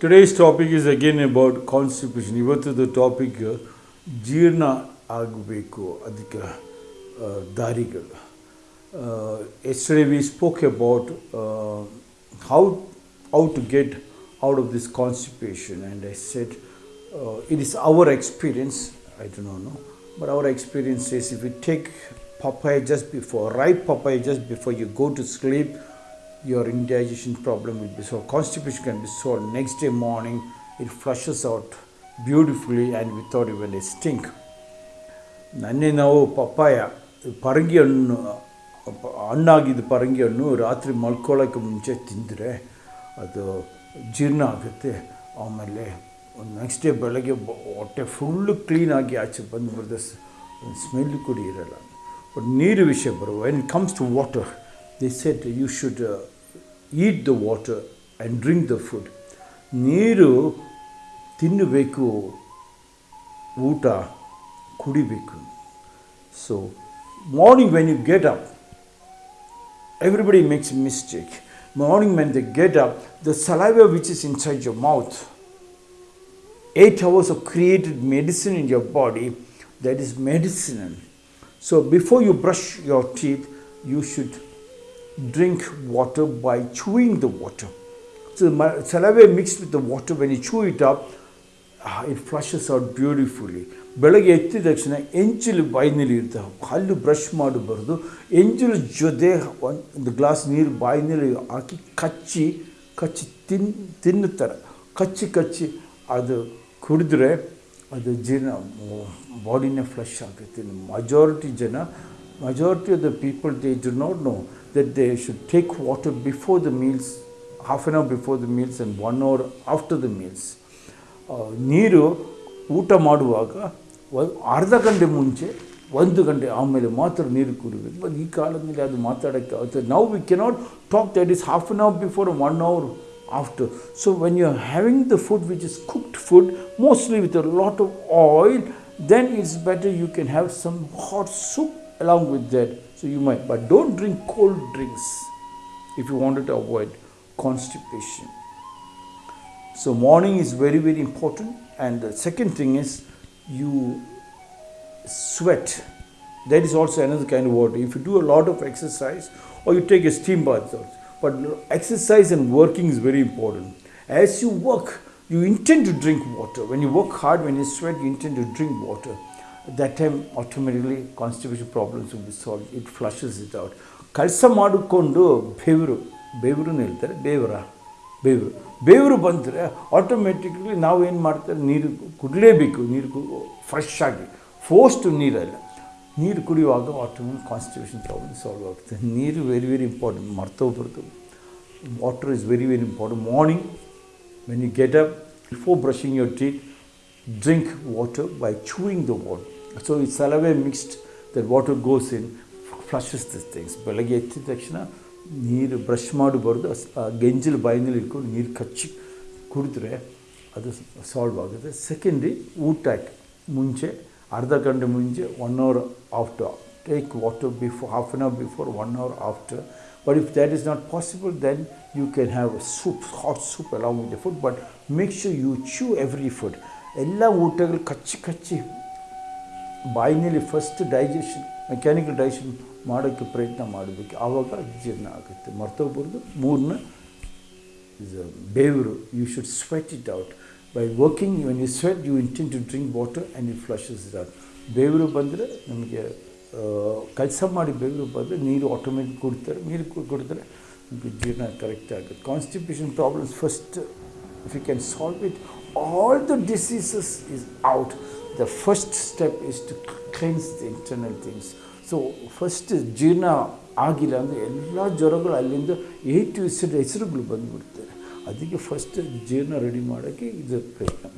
Today's topic is again about constipation. ಇವತ್ತದ topic ಜೀರ್ಣ ಆಗಬೇಕು ಅದಕ್ಕೆ ಆ, ದಾರಿಗಳು yesterday we spoke about how how to get out of this constipation and I set it is our experience i do not know but our experience is if you take papaya just before ripe papaya just before you go to sleep your indigestion problem will be solved. Constipation can be solved. Next day morning, it flushes out beautifully and without even a stink. ನನ್ನೆ ನಾವು papaya ಪರಂಗಿ ಹಣ್ಣು ಹಣ್ಣಾಗಿದ್ದ ಪರಂಗಿ ಹಣ್ಣು ರಾತ್ರಿ ಮಲ್ಕೊಳ್ಳೋಕ್ಕೆ ಮುಂಚೆ ತಿಂದರೆ ಅದು ಜೀರ್ಣ ಆಗುತ್ತೆ ಆಮೇಲೆ ನೆಕ್ಸ್ಟ್ ಡೇ ಬೆಳಗ್ಗೆ ಹೊಟ್ಟೆ ಫುಲ್ಲು ಕ್ಲೀನಾಗಿ ಆಚೆ ಬಂದು ಬರೆದ ಸ್ಮೆಲ್ ಕೂಡ ಇರಲ್ಲ ಬಟ್ ನೀರು ವಿಷಯ ಬರುವ when it comes to water the set you should eat the water and drink the food ನೀರು ತಿನ್ನಬೇಕು ಊಟ ಕುಡಿಬೇಕು so morning when you get up everybody makes a mistake. Morning when they get up, the saliva which is inside your mouth, eight hours of created medicine in your body, that is medicinal. So before you brush your teeth, you should drink water by chewing the water. So the saliva mixed with the water, when you chew it up, ah, it flushes out beautifully. ಬೆಳಗ್ಗೆ ಎತ್ತಿದ ತಕ್ಷಣ ಎಂಚಲು ಬಾಯಿನಲ್ಲಿ ಇರ್ತವೆ ಹಲ್ಲು brush ಮಾಡಬಾರ್ದು ಎಂಜಲು ಜೊತೆ ಒಂದು glass ನೀರು ಬಾಯಿನಲ್ಲಿ ಹಾಕಿ ಕಚ್ಚಿ ಕಚ್ಚಿ ತಿನ್ ತಿನ್ನುತ್ತಾರೆ ಕಚ್ಚಿ ಕಚ್ಚಿ ಅದು ಕುಡಿದ್ರೆ ಅದು ಜೀರ್ಣ ಬಾಡಿನೇ ಫ್ಲಶ್ ಆಗುತ್ತೆ Majority ಜನ majority of the people they do not know that they should take water before the meals half an hour before the meals and one hour after the meals ಆ, ನೀರು ಊಟ ಮಾಡುವಾಗ ಒಂದು ಅರ್ಧ ಗಂಟೆ ಮುಂಚೆ ಒಂದು ಗಂಟೆ ಆಮೇಲೆ ಮಾತ್ರ ನೀರು ಕುಡಿಬೇಕು ಬಟ್ ಈ ಕಾಲದಲ್ಲಿ ಅದು ಮಾತಾಡೋಕ್ಕೆ ಆಗುತ್ತೆ ನಾವು we cannot talk that is half an hour before one hour after. So when you're having the food which is cooked food, mostly with a lot of oil, then it's better you can have some hot soup along with that. So you might, but don't drink cold drinks if you wanted to avoid constipation. So morning is very very important, and the second thing is you sweat. That is also another kind of water. If you do a lot of exercise or you take a steam bath, but exercise and working is very important. As you work, you intend to drink water. When you work hard, when you sweat, you intend to drink water. At that time, automatically constipation problems will be solved. It flushes it out. ಕೆಲಸ ಮಾಡಿಕೊಂಡು ಬೆವರು ಬೆವರು ಹೇಳ್ತಾರೆ ಬೇವರ ಬೇವರು. ಬೇವರು ಬಂದರೆ automatically ನಾವು ಏನು ಮಾಡ್ತಾರೆ ನೀರು ಕುಡಲೇಬೇಕು. ನೀರು ಫ್ರೆಶ್ ಆಗಿ. ಫೋಸ್ಟ್ ನೀರಲ್ಲ. ನೀರು ಕುಡಿಯುವಾಗ ಆಟೋಮೆಟಿಕ್ ಕಾನ್ಸ್ಟಿಟ್ಯೂಷನ್ ಪ್ರಾಬ್ಲಮ್ ಸಾಲ್ವ್ ಆಗುತ್ತೆ. ನೀರು very very important ಮರ್ತೋಗ್ಬಾರ್ದು water is very very important morning when you get up before brushing your teeth drink water by chewing the water. So it's salivary mixed, that water goes in, flushes these things. ಬೆಳಗ್ಗೆ ಎತ್ತಿದ ತಕ್ಷಣ ನೀರು brush ಮಾಡಬಾರ್ದು us- ಆ ಗೆಂಜಲು ಬಾಯಿನಲ್ಲಿ ಇಟ್ಕೊಂಡು ನೀರು ಕಚ್ಚಿ ಕುಡಿದ್ರೆ ಅದು ಸಾಲ್ವ್ ಆಗುತ್ತೆ ಸೆಕೆಂಡ್ರಿ ಊಟಕ್ಕೆ ಮುಂಚೆ ಅರ್ಧ ಗಂಟೆ ಮುಂಚೆ one hour after take water before half an hour before one hour after but if that is not possible then you can have soup hot soup along with the food but make sure you chew every food ಎಲ್ಲ ಊಟಗಳು ಕಚ್ಚಿ ಕಚ್ಚಿ ಬಾಯಿನಲ್ಲಿ first digestion mechanical digestion ಮಾಡೋಕ್ಕೆ ಪ್ರಯತ್ನ ಮಾಡಬೇಕು ಆವಾಗ ಜೀರ್ಣ ಆಗುತ್ತೆ. ಮರ್ತೋಗ್ಬಾರ್ದು ಮೂರನ್ನ ಬೇವರು you should sweat it out by working when you sweat you intent to drink water and you flushes it out ಬೇವರು ಬಂದರೆ ನಮಗೆ ಕೆಲಸ ಮಾಡಿ ಬೇವರು ಬಂದರೆ ನೀರು ಆಟೋಮೆಟಿಕ್ ಕೊಡ್ತಾರೆ, ನೀರು ಕುಡ್ತಾರೆ ಜೀರ್ಣ ಕರೆಕ್ಟ್ ಆಗುತ್ತೆ. Constipation problems first If you can solve it, all the diseases is out. The first step is to cleanse the internal things. So first ಜೀರ್ಣ ಆಗಿಲ್ಲ ಅಂದರೆ ಎಲ್ಲ ಜ್ವರಗಳು ಅಲ್ಲಿಂದ ಏ ಟು ಹೆಸರು ಹೆಸರುಗಳು ಬಂದುಬಿಡ್ತಾರೆ ಅದಕ್ಕೆ ಫಸ್ಟ್ ಜೀರ್ಣ ರೆಡಿ ಮಾಡೋಕ್ಕೆ ಇದು ಪ್ರಯತ್ನ